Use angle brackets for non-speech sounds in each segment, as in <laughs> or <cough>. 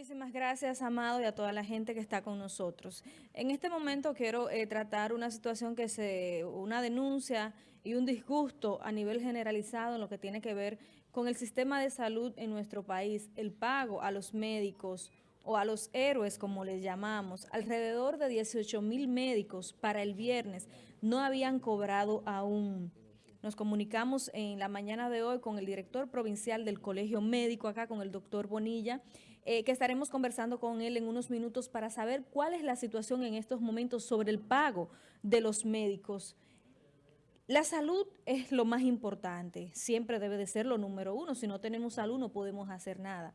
Muchísimas gracias, Amado, y a toda la gente que está con nosotros. En este momento quiero eh, tratar una situación que se, una denuncia y un disgusto a nivel generalizado en lo que tiene que ver con el sistema de salud en nuestro país, el pago a los médicos o a los héroes, como les llamamos. Alrededor de 18 mil médicos para el viernes no habían cobrado aún. Nos comunicamos en la mañana de hoy con el director provincial del Colegio Médico, acá con el doctor Bonilla, eh, que estaremos conversando con él en unos minutos para saber cuál es la situación en estos momentos sobre el pago de los médicos. La salud es lo más importante, siempre debe de ser lo número uno. Si no tenemos salud no podemos hacer nada.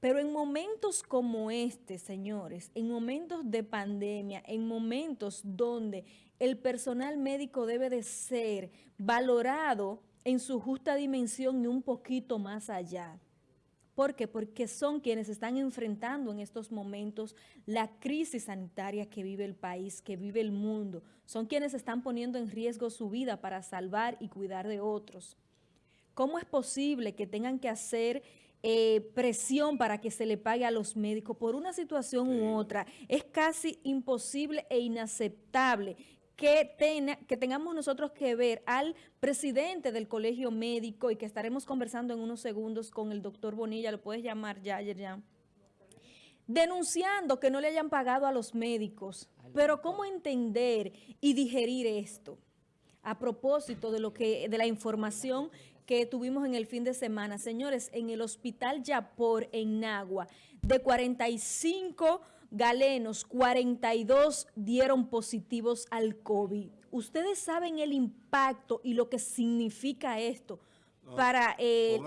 Pero en momentos como este, señores, en momentos de pandemia, en momentos donde el personal médico debe de ser valorado en su justa dimensión y un poquito más allá. ¿Por qué? Porque son quienes están enfrentando en estos momentos la crisis sanitaria que vive el país, que vive el mundo. Son quienes están poniendo en riesgo su vida para salvar y cuidar de otros. ¿Cómo es posible que tengan que hacer eh, presión para que se le pague a los médicos por una situación u otra. Es casi imposible e inaceptable que, que tengamos nosotros que ver al presidente del colegio médico y que estaremos conversando en unos segundos con el doctor Bonilla, lo puedes llamar ya, ayer ya, denunciando que no le hayan pagado a los médicos. Pero ¿cómo entender y digerir esto? A propósito de lo que de la información que tuvimos en el fin de semana. Señores, en el hospital Yapor, en Nagua, de 45 galenos, 42 dieron positivos al COVID. Ustedes saben el impacto y lo que significa esto para eh,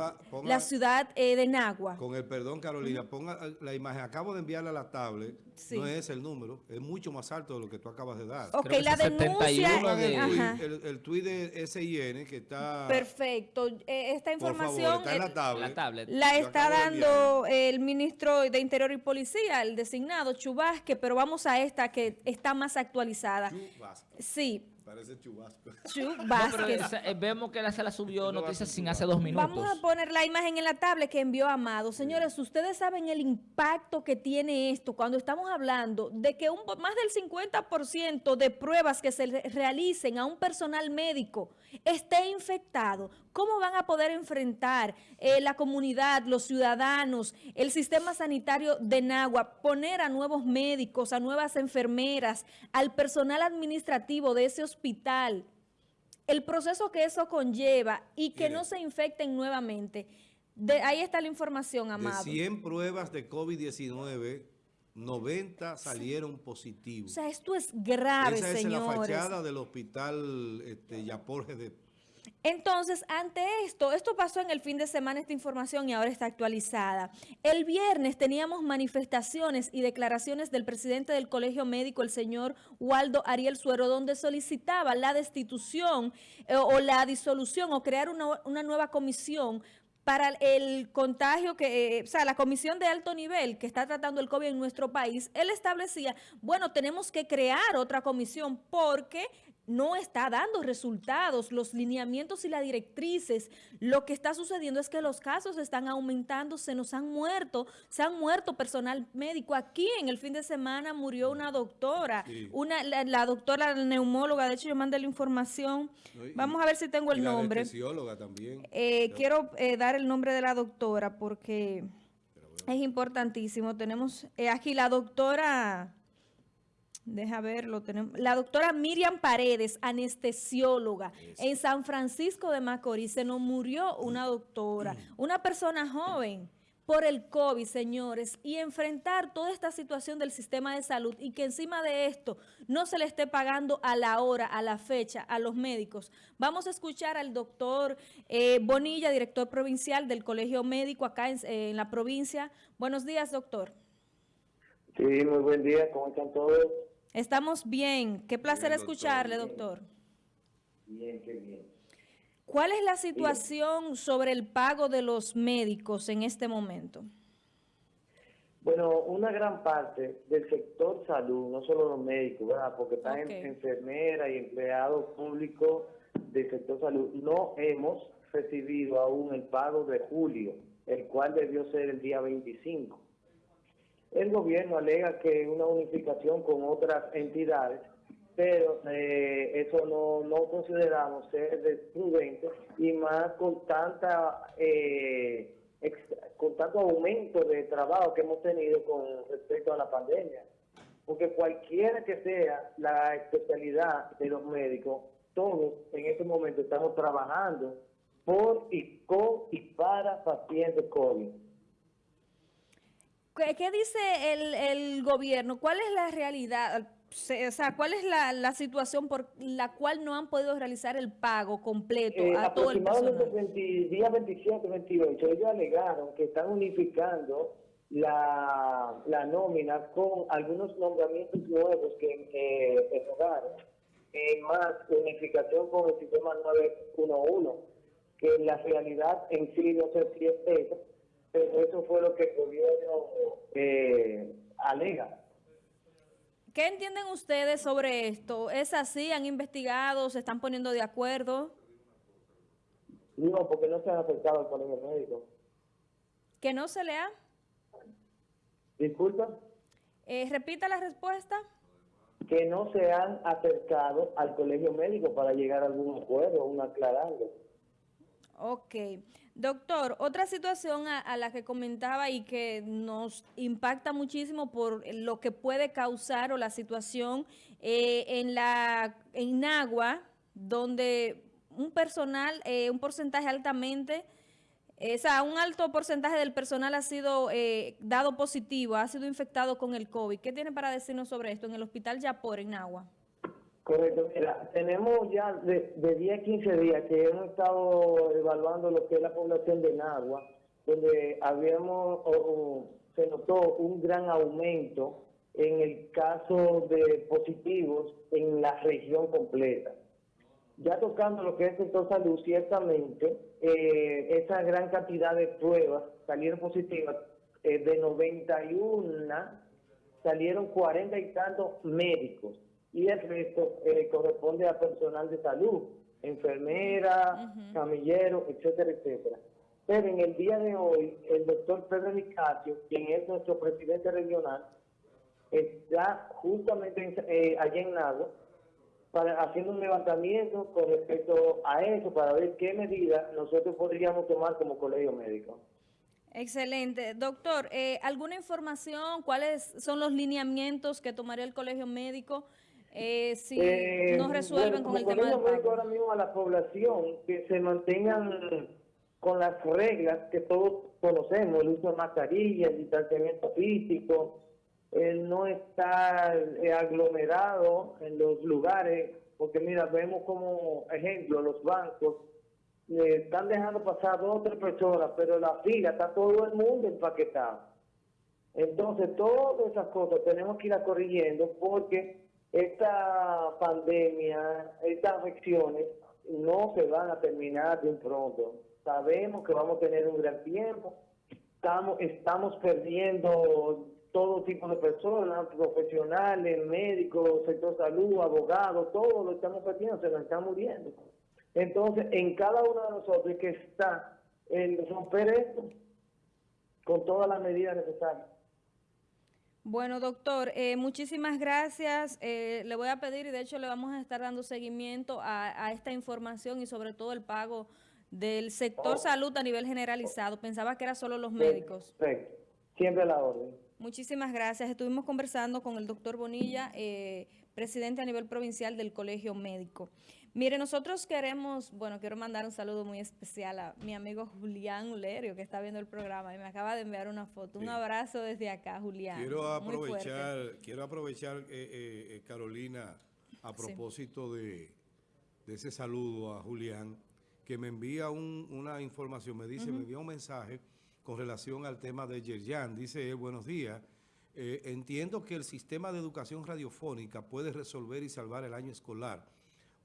la ciudad eh, de Nagua. Con el perdón, Carolina, ponga la imagen. Acabo de enviarle a la tablet. No es el número. Es mucho más alto de lo que tú acabas de dar. Ok, la denuncia... el, el, tuit de SIN que está... Perfecto. Eh, esta información... está en la tablet. La, está dando el ministro de Interior y Policía, el designado, Chubasque, pero vamos a esta que está más actualizada. Chubasque. Sí. Parece chubasco. <laughs> Chubasco. Eh, vemos que la se la subió noticias sin hace dos minutos. Vamos a poner la imagen en la tablet que envió Amado. Señores, ustedes saben el impacto que tiene esto cuando estamos hablando de que un, más del 50% de pruebas que se realicen a un personal médico esté infectado. ¿Cómo van a poder enfrentar eh, la comunidad, los ciudadanos, el sistema sanitario de Nagua, poner a nuevos médicos, a nuevas enfermeras, al personal administrativo de ese hospital hospital, el proceso que eso conlleva y que no se infecten nuevamente. De, ahí está la información, Amado. De 100 pruebas de COVID-19, 90 salieron positivos. O sea, esto es grave, Esa es la fachada del hospital este, Yaporge de entonces, ante esto, esto pasó en el fin de semana esta información y ahora está actualizada. El viernes teníamos manifestaciones y declaraciones del presidente del Colegio Médico, el señor Waldo Ariel Suero, donde solicitaba la destitución eh, o la disolución o crear una, una nueva comisión para el contagio que, eh, o sea, la comisión de alto nivel que está tratando el COVID en nuestro país, él establecía, bueno, tenemos que crear otra comisión porque no está dando resultados, los lineamientos y las directrices. Lo que está sucediendo es que los casos están aumentando, se nos han muerto, se han muerto personal médico. Aquí en el fin de semana murió una doctora, una la, doctora neumóloga, de hecho yo mandé la información, vamos a ver si tengo el nombre. La también. Eh, quiero eh, dar el nombre de la doctora porque es importantísimo. Tenemos eh, aquí la doctora... Deja verlo, tenemos. La doctora Miriam Paredes, anestesióloga, en San Francisco de Macorís, se nos murió una doctora, una persona joven por el COVID, señores, y enfrentar toda esta situación del sistema de salud y que encima de esto no se le esté pagando a la hora, a la fecha, a los médicos. Vamos a escuchar al doctor eh, Bonilla, director provincial del Colegio Médico acá en, en la provincia. Buenos días, doctor. Sí, muy buen día. ¿Cómo están todos? Estamos bien. Qué placer escucharle, doctor. Bien, qué bien. ¿Cuál es la situación sobre el pago de los médicos en este momento? Bueno, una gran parte del sector salud, no solo los médicos, ¿verdad? porque están enfermeras y empleados públicos del sector salud, no hemos recibido aún el pago de julio, el cual debió ser el día 25. El gobierno alega que una unificación con otras entidades, pero eh, eso no, no consideramos ser prudente y más con tanta eh, con tanto aumento de trabajo que hemos tenido con respecto a la pandemia. Porque cualquiera que sea la especialidad de los médicos, todos en este momento estamos trabajando por y con y para pacientes COVID. ¿Qué, dice el, el, gobierno? ¿Cuál es la realidad? O sea, ¿cuál es la, la, situación por la cual no han podido realizar el pago completo eh, a todo el personal? Aproximadamente día 27, 28, ellos alegaron que están unificando la, la nómina con algunos nombramientos nuevos que eh, en más unificación con el sistema 911, que la realidad en sí no sé si es eso, pero eso fue lo que el gobierno eh, alega. ¿Qué entienden ustedes sobre esto? ¿Es así? ¿Han investigado? ¿Se están poniendo de acuerdo? No, porque no se han acercado al colegio médico. ¿Que no se le ha? Disculpa. Eh, repita la respuesta. Que no se han acercado al colegio médico para llegar a algún acuerdo, un aclarando. Ok. Doctor, otra situación a, la que comentaba y que nos impacta muchísimo por lo que puede causar o la situación eh, en la en donde un personal, eh, un porcentaje altamente, eh, o sea, un alto porcentaje del personal ha sido dado positivo, ha sido infectado con el COVID. ¿Qué tiene para decirnos sobre esto en el hospital Yapor, en Agua? Correcto, mira, tenemos ya de, de 10 a 15 días que hemos estado evaluando lo que es la población de Nagua, donde habíamos, se notó un gran aumento en el caso de positivos en la región completa. Ya tocando lo que es el sector salud, ciertamente, eh, esa gran cantidad de pruebas salieron positivas, eh, de 91 salieron 40 y tantos médicos y el resto eh, corresponde a personal de salud, enfermera, camillero, etcétera, etcétera. Pero en el día de hoy, el doctor Pedro Nicasio, quien es nuestro presidente regional, está justamente eh, allá en Nagua para, haciendo un levantamiento con respecto a eso, para ver qué medidas nosotros podríamos tomar como colegio médico. Excelente. Doctor, eh, ¿alguna información? ¿Cuáles son los lineamientos que tomaría el colegio médico eh, si eh, no resuelven con el tema del pago. ahora mismo a la población que se mantengan con las reglas que todos conocemos, el uso de mascarilla, el distanciamiento físico, el no estar eh, aglomerado en los lugares, porque mira, vemos como ejemplo, los bancos están dejando pasar dos o tres personas, pero la fila está todo el mundo empaquetado. Entonces, todas esas cosas tenemos que ir corrigiendo porque esta pandemia, estas afecciones no se van a terminar de pronto. Sabemos que vamos a tener un gran tiempo, estamos, estamos perdiendo todo tipo de personas, profesionales, médicos, sector salud, abogados, todo lo estamos perdiendo, se nos están muriendo. Entonces, en cada uno de nosotros que está el romper esto con todas las medidas necesarias. Bueno, doctor, eh, muchísimas gracias. Eh, le voy a pedir, y de hecho le vamos a estar dando seguimiento a, esta información y sobre todo el pago del sector oh. salud a nivel generalizado. Pensaba que era solo los médicos. Perfecto. Siempre la orden. Muchísimas gracias. Estuvimos conversando con el doctor Bonilla, eh, presidente a nivel provincial del Colegio Médico. Mire, nosotros queremos, bueno, quiero mandar un saludo muy especial a mi amigo Julián Ulerio, que está viendo el programa y me acaba de enviar una foto. Un abrazo desde acá, Julián. Quiero aprovechar, quiero aprovechar eh, eh, eh, Carolina, a propósito de, ese saludo a Julián, que me envía una información, me dice, me envía un mensaje con relación al tema de Yerjan. Dice él, buenos días. entiendo que el sistema de educación radiofónica puede resolver y salvar el año escolar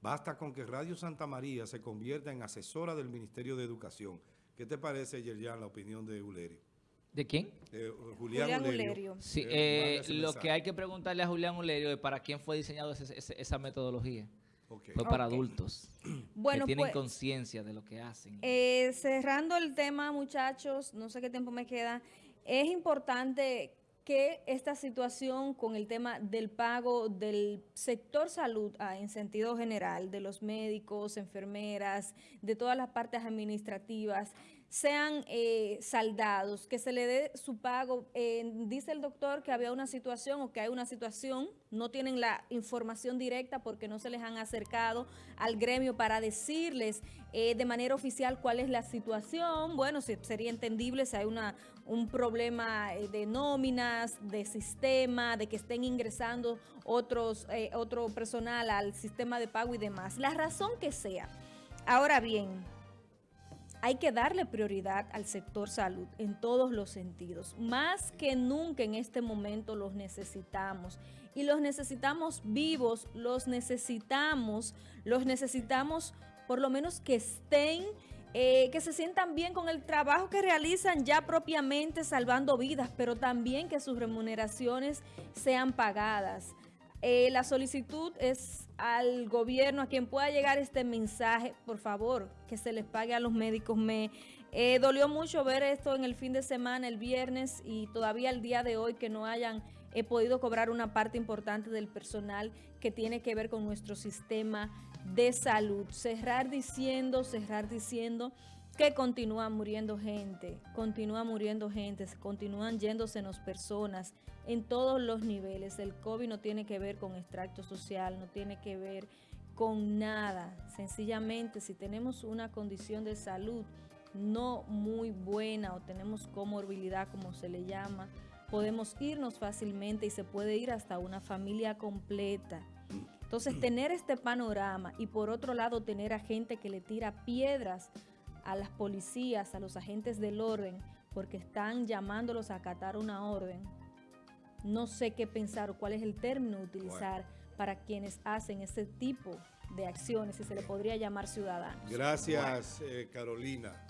Basta con que Radio Santa María se convierta en asesora del Ministerio de Educación. ¿Qué te parece, Yerjan, la opinión de Uleri? ¿De quién? Julián, Ulerio. Sí, eh, lo que hay que preguntarle a Julián Ulerio es para quién fue diseñada esa metodología. Fue para adultos <clears throat> bueno, que tienen pues, conciencia de lo que hacen. Eh, cerrando el tema, muchachos, no sé qué tiempo me queda, es importante que esta situación con el tema del pago del sector salud ah, en sentido general, de los médicos, enfermeras, de todas las partes administrativas, sean eh, saldados, que se le dé su pago. dice el doctor que había una situación o que hay una situación, no tienen la información directa porque no se les han acercado al gremio para decirles eh, de manera oficial cuál es la situación. Bueno, sería entendible si hay una, un problema eh, de nóminas, de sistema, de que estén ingresando otros, otro personal al sistema de pago y demás. La razón que sea. Ahora bien, hay que darle prioridad al sector salud en todos los sentidos. Más que nunca en este momento los necesitamos. Y los necesitamos vivos, los necesitamos, los necesitamos por lo menos que estén, eh, que se sientan bien con el trabajo que realizan ya propiamente salvando vidas, pero también que sus remuneraciones sean pagadas. Eh, la solicitud es al gobierno, a quien pueda llegar este mensaje, por favor, que se les pague a los médicos. Me eh, dolió mucho ver esto en el fin de semana, el viernes, y todavía el día de hoy que no hayan podido cobrar una parte importante del personal que tiene que ver con nuestro sistema de salud. Cerrar diciendo, cerrar diciendo que continúa muriendo gente, continúa muriendo gente, continúan yéndosenos personas en todos los niveles. El COVID no tiene que ver con extracto social, no tiene que ver con nada. Sencillamente, si tenemos una condición de salud no muy buena o tenemos comorbilidad, como se le llama, podemos irnos fácilmente y se puede ir hasta una familia completa. Entonces, <clears throat> tener este panorama y por otro lado tener a gente que le tira piedras a las policías, a los agentes del orden, porque están llamándolos a acatar una orden. No sé qué pensar o cuál es el término utilizar para quienes hacen ese tipo de acciones, si se le podría llamar ciudadanos. Gracias, eh, Carolina.